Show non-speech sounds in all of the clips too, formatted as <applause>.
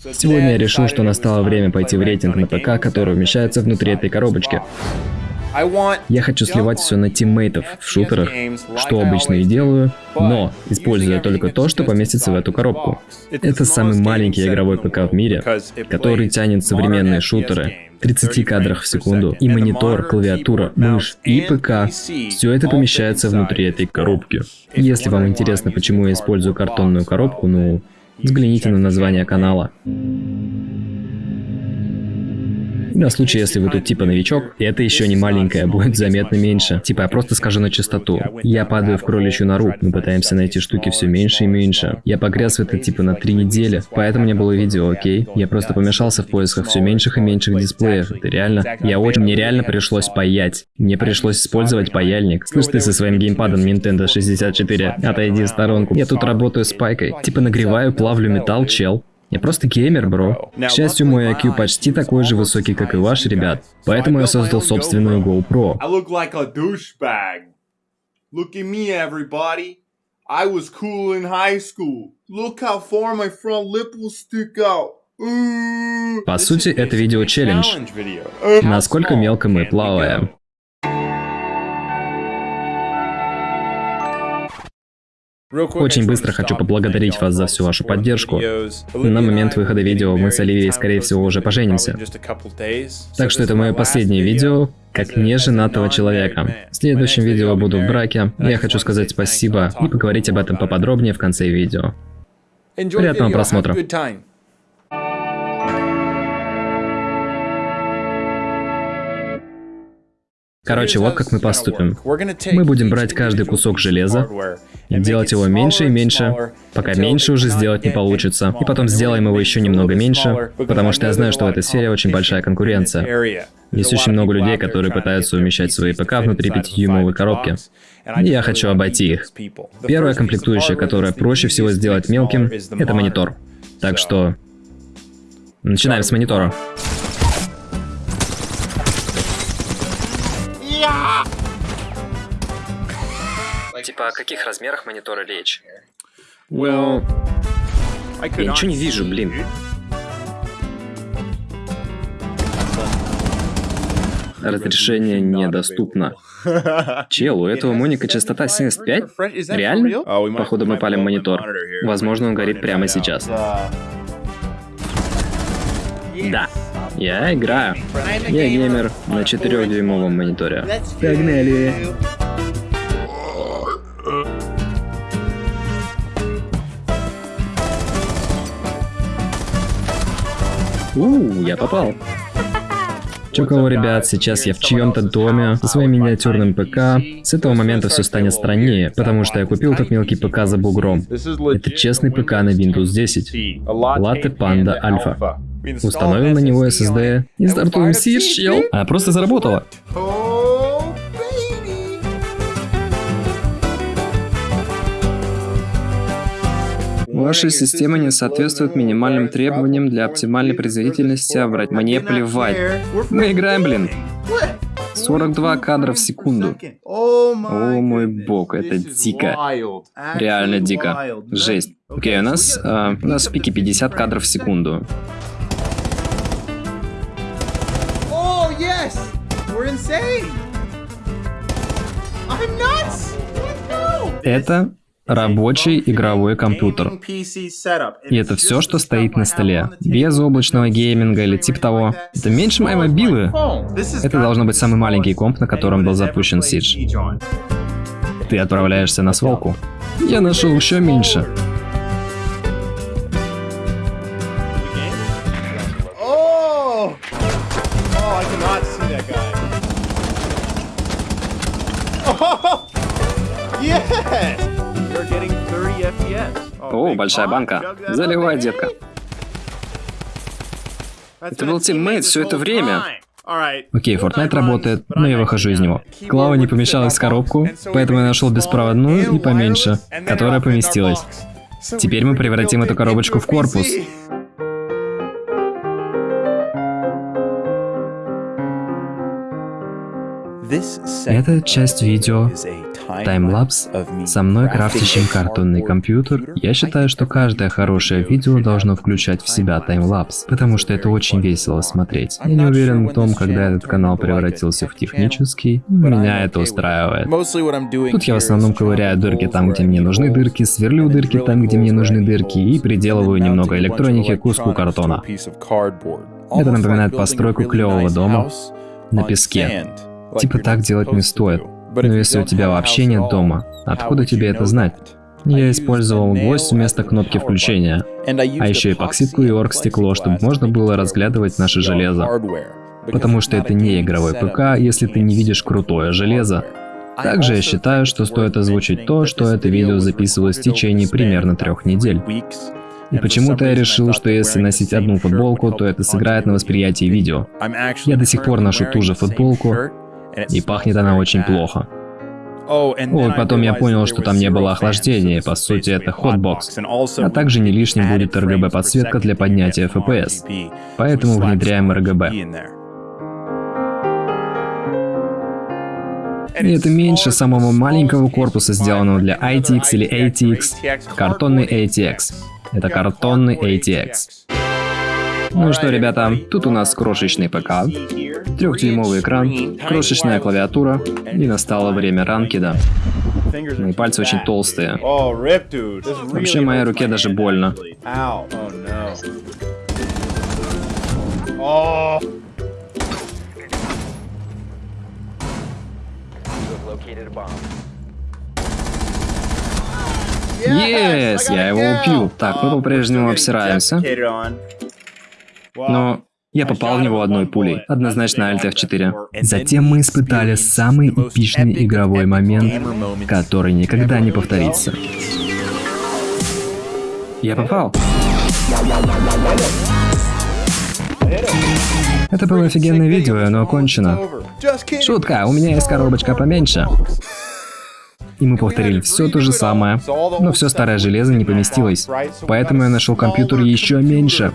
Сегодня я решил, что настало время пойти в рейтинг на ПК, который умещается внутри этой коробочки. Я хочу сливать все на тиммейтов в шутерах, что обычно и делаю, но используя только то, что поместится в эту коробку. Это самый маленький игровой ПК в мире, который тянет современные шутеры, 30 кадрах в секунду, и монитор, клавиатура, мышь и ПК. Все это помещается внутри этой коробки. Если вам интересно, почему я использую картонную коробку, ну, взгляните на название канала. На случай, если вы тут типа новичок, это еще не маленькое, будет заметно меньше. Типа я просто скажу на чистоту. Я падаю в кроличью нору, мы пытаемся найти штуки все меньше и меньше. Я погряз в это типа на три недели, поэтому не было видео, окей? Я просто помешался в поисках все меньших и меньших дисплеев. Это реально... Я очень... Мне реально пришлось паять. Мне пришлось использовать паяльник. Слышь, ты со своим геймпадом Nintendo 64, отойди в сторонку. Я тут работаю с пайкой. Типа нагреваю, плавлю металл, чел. Я просто геймер, бро. К счастью, мой IQ почти такой же высокий, как и ваш, ребят. Поэтому я создал собственную GoPro. Look at me, everybody. I was cool in high school. Look how far my front lip will stick out. По сути, это видео челлендж. Насколько мелко мы плаваем. Очень быстро хочу поблагодарить вас за всю вашу поддержку. На момент выхода видео мы с Оливией, скорее всего, уже поженимся. Так что это мое последнее видео, как неженатого человека. В следующем видео буду в браке. Я хочу сказать спасибо и поговорить об этом поподробнее в конце видео. Приятного просмотра. Короче, вот как мы поступим. Мы будем брать каждый кусок железа, делать его меньше и меньше, пока меньше уже сделать не получится. И потом сделаем его еще немного меньше, потому что я знаю, что в этой сфере очень большая конкуренция. Есть очень много людей, которые пытаются умещать свои ПК внутри 5-дюймовой коробки. И я хочу обойти их. Первая комплектующая, которая проще всего сделать мелким, это монитор. Так что... Начинаем с монитора. Типа, о каких размерах монитора речь? Well, я ничего не вижу, блин. Разрешение недоступно. Чел, у этого моника частота 75? Реально? Походу мы палим монитор. Возможно, он горит прямо сейчас. Да. Я играю. Я геймер на 4-дюймовом мониторе. Погнали! Ууу, я попал. Чё кого, ребят, сейчас я в чьем-то доме со своим миниатюрным ПК. С этого момента все станет страннее, потому что я купил этот мелкий ПК за бугром. Это честный ПК на Windows 10. Latte Panda Alpha. Установим на него SSD и стартуем чел. А просто заработало. Ваша система не соответствует минимальным требованиям для оптимальной производительности, а брать мне плевать. Мы играем, блин. 42 кадра в секунду. О мой бог, это дико. Реально дико. Жесть. Окей, у нас, э, у нас в пике 50 кадров в секунду. Это рабочий игровой компьютер. И это все, что стоит на столе. Без облачного гейминга или типа того. Это меньше моей мобилы. Это должно быть самый маленький комп, на котором был запущен Siege. Ты отправляешься на свалку. Я нашел еще меньше. Yes! О, большая банка. Заливай, детка. Это был тиммейт все это время. Окей, Fortnite работает, но я выхожу из него. Клава не помещалась в коробку, поэтому я нашел беспроводную и поменьше, которая поместилась. Теперь мы превратим эту коробочку в корпус. Это часть видео, таймлапс, со мной крафтящим картонный компьютер. Я считаю, что каждое хорошее видео должно включать в себя таймлапс, потому что это очень весело смотреть. Я не уверен в том, когда этот канал превратился в технический, меня это устраивает. Тут я в основном ковыряю дырки там, где мне нужны дырки, сверлю дырки там, где мне нужны дырки и приделываю немного электроники к куску картона. Это напоминает постройку клевого дома на песке. Типа так делать не стоит. Но если у тебя вообще нет дома, откуда тебе это знать? Я использовал гвоздь вместо кнопки включения, а еще эпоксидку и оргстекло, чтобы можно было разглядывать наше железо. Потому что это не игровой ПК, если ты не видишь крутое железо. Также я считаю, что стоит озвучить то, что это видео записывалось в течение примерно трех недель. И почему-то я решил, что если носить одну футболку, то это сыграет на восприятии видео. Я до сих пор ношу ту же футболку, и пахнет она очень плохо. Вот потом я понял, что там не было охлаждения, по сути это хотбокс. А также не лишним будет RGB подсветка для поднятия FPS. Поэтому внедряем RGB. И это меньше самого маленького корпуса, сделанного для ITX или ATX, картонный ATX. Это картонный ATX. Ну что, ребята, тут у нас крошечный ПК, трехдюймовый экран, крошечная клавиатура, и настало время ранкида. Мои пальцы очень толстые. Вообще, моей руке даже больно. Yes, я его убил. Так, мы по-прежнему обсираемся. Но я попал в него одной пулей, однозначно Alt F4. Затем мы испытали самый эпичный игровой момент, который никогда не повторится. Я попал. Это было офигенное видео, оно окончено. Шутка, у меня есть коробочка поменьше. И мы повторили все то же самое, но все старое железо не поместилось. Поэтому я нашел компьютер еще меньше.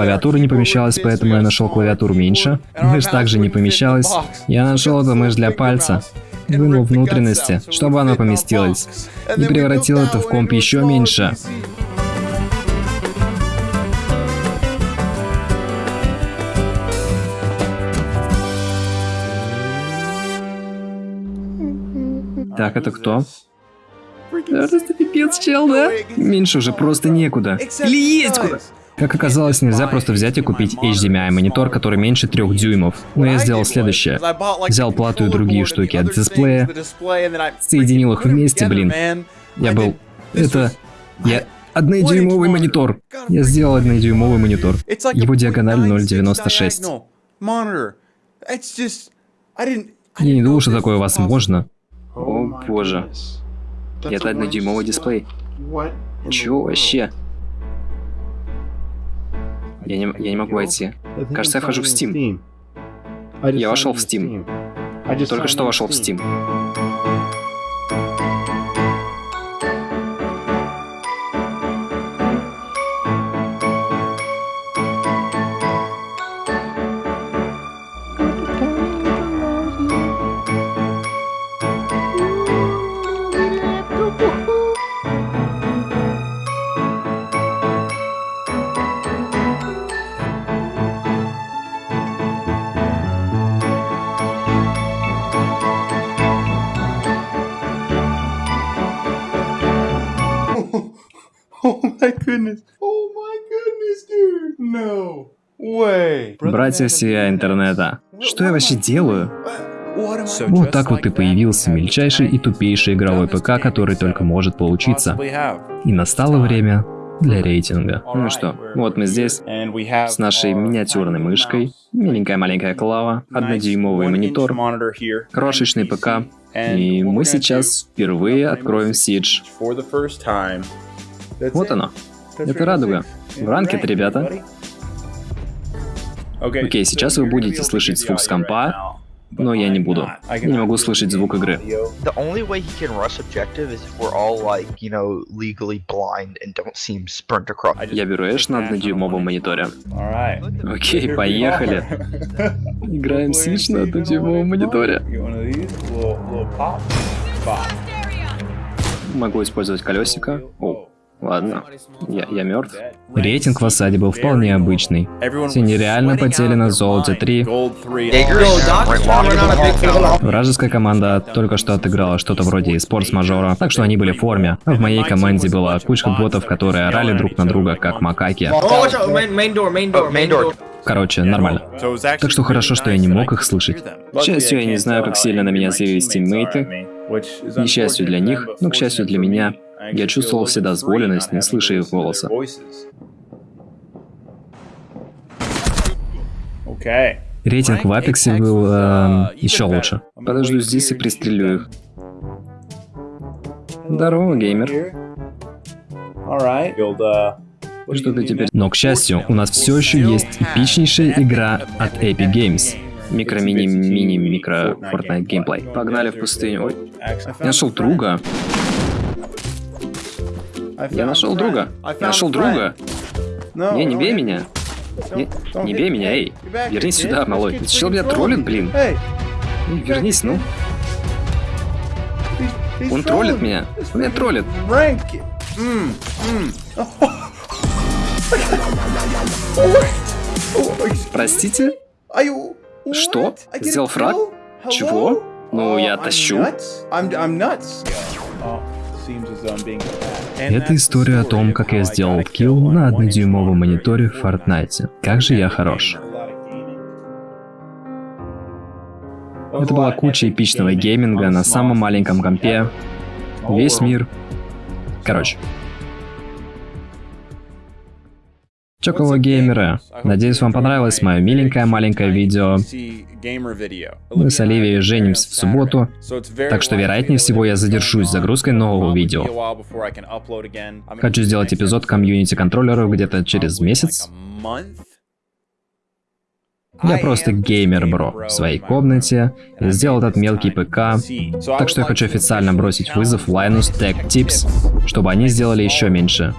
Клавиатура не помещалась, поэтому я нашел клавиатуру меньше. Мышь также не помещалась. Я нашел эту мышь для пальца. Вынул внутренности, чтобы она поместилась. И превратил это в комп еще меньше. Так, это кто? Просто пипец, чел, да? Меньше уже просто некуда. Или есть куда? Как оказалось, нельзя просто взять и купить HDMI монитор, который меньше трех дюймов. Но я сделал следующее. Взял плату и другие штуки от дисплея, соединил их вместе, блин. Я был... Это... Я... Однодюймовый монитор. Я сделал однодюймовый монитор. Его диагональ 0.96. Я не думал, что такое возможно. О боже. Это однодюймовый дисплей. Чё вообще? Я не, я не могу войти. Кажется, я вхожу в Steam. Я вошел в Steam. Только что вошел в Steam. Братья всея интернета. Что я вообще делаю? Вот так вот и появился мельчайший и тупейший игровой ПК, который только может получиться. И настало время для рейтинга. Ну что, вот мы здесь, с нашей миниатюрной мышкой, миленькая маленькая клава, однодюймовый монитор, крошечный ПК, и мы сейчас впервые откроем Siege. Вот оно. Это радуга. В ранкет, ребята. Окей, сейчас вы будете слышать звук с компа, но я не буду. Не могу слышать звук игры. Я беру Эш на однодюймовом мониторе. Окей, поехали. <laughs> Играем Сидж на однодюймовом мониторе. Могу использовать колесико. О, ладно. Я, я мертв. Рейтинг в осаде был вполне обычный. Все нереально потели на золоте 3. Вражеская команда только что отыграла что-то вроде спортс-мажора, так что они были в форме. А в моей команде была кучка ботов, которые орали друг на друга, как макаки. Короче, нормально. Так что хорошо, что я не мог их слышать. К счастью, я не знаю, как сильно на меня злились тиммейты. К несчастью для них, но к счастью для меня, я чувствовал вседозволенность, не слыша их голоса. Рейтинг в Апексе был эм, еще лучше. Подожду здесь и пристрелю их. Здорово, геймер. Что ты теперь... Но, к счастью, у нас все еще есть эпичнейшая игра от Epic Games. Микро-мини-мини-микро Fortnite геймплей. Погнали в пустыню. Ой. Я нашел друга. Я нашел друга. Нашел друга. Не, не бей меня. Не, не бей меня, эй. Вернись сюда, малой. Ты чел меня троллит, блин. Вернись, ну. Он троллит меня. Он меня троллит. Простите? Что? Сделал фраг? Чего? Ну, я тащу. Это история о том, как я сделал килл на однодюймовом мониторе в Fortnite. Как же я хорош. Это была куча эпичного гейминга на самом маленьком компе. Весь мир. Короче. Чоколо геймеры. Надеюсь, вам понравилось мое миленькое маленькое видео. Мы с Оливией женимся в субботу, так что вероятнее всего я задержусь с загрузкой нового видео. Хочу сделать эпизод комьюнити контроллеров где-то через месяц. Я просто геймер, бро, в своей комнате, сделал этот мелкий ПК, так что я хочу официально бросить вызов Linus Tech Tips, чтобы они сделали еще меньше.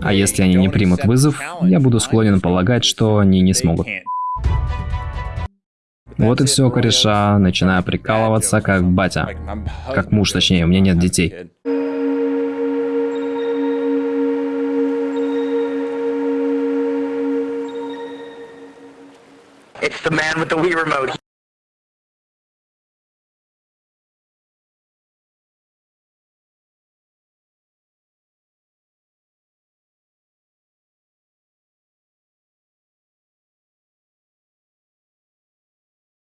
А если они не примут вызов, я буду склонен полагать, что они не смогут. Вот и все, кореша, начинаю прикалываться как батя. Как муж, точнее, у меня нет детей. It's the man with the Wii remote.